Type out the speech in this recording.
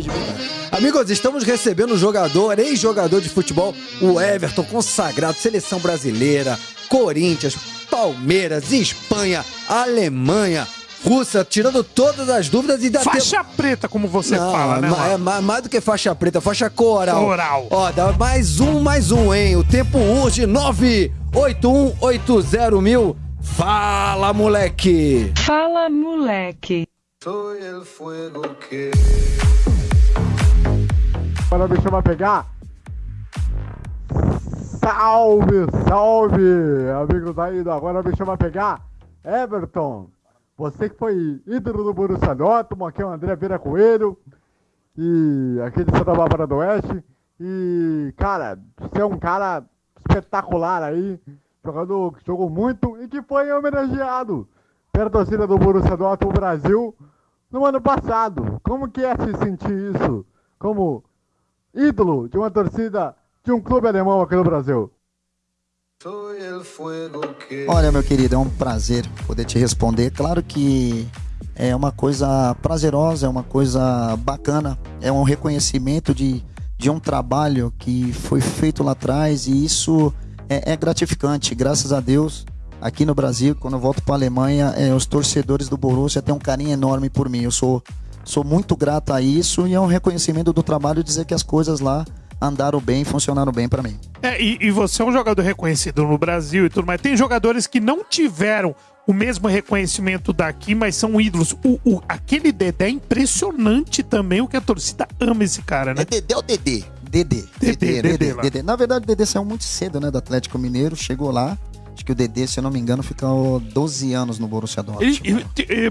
verdade. Amigos, estamos recebendo um jogador, ex-jogador de futebol, o Everton, consagrado, seleção brasileira, Corinthians, Palmeiras, Espanha, Alemanha, Rússia, tirando todas as dúvidas e dá Faixa preta, como você Não, fala, né? ma- é ma- mais do que faixa preta, faixa coral. Coral. Ó, dá mais um, mais um, hein? O tempo urge 98180 mil. Fala, moleque! Fala, moleque. Agora me chama a pegar. Salve, salve, amigos aí do Agora me chama pegar. Everton, você que foi ídolo do Borussia Dortmund, aqui é o André Vieira Coelho, e aqui de Santa Bárbara do Oeste. E, cara, você é um cara espetacular aí, jogador que jogou muito e que foi homenageado pela torcida do Borussia Dortmund Brasil no ano passado. Como que é se sentir isso como ídolo de uma torcida de um clube alemão aqui no Brasil? Olha, meu querido, é um prazer poder te responder. Claro que é uma coisa prazerosa, é uma coisa bacana, é um reconhecimento de, de um trabalho que foi feito lá atrás e isso é, é gratificante. Graças a Deus, aqui no Brasil, quando eu volto para a Alemanha, é, os torcedores do Borussia têm um carinho enorme por mim. Eu sou, sou muito grato a isso e é um reconhecimento do trabalho dizer que as coisas lá andaram bem, funcionaram bem para mim. É, e, e você é um jogador reconhecido no Brasil e tudo mais. Tem jogadores que não tiveram o mesmo reconhecimento daqui, mas são ídolos. O, o- aquele Dedé é impressionante também, o que a torcida ama esse cara, né? É Dedé ou Dedê? Dedê. Dedê, Dedê lá. Dedê. Na verdade, o Dedê saiu muito cedo, né, do Atlético Mineiro, chegou lá. Acho que o Dedê, se eu não me engano, ficou 12 anos no Borussia Dortmund. Ele, ele- te- é,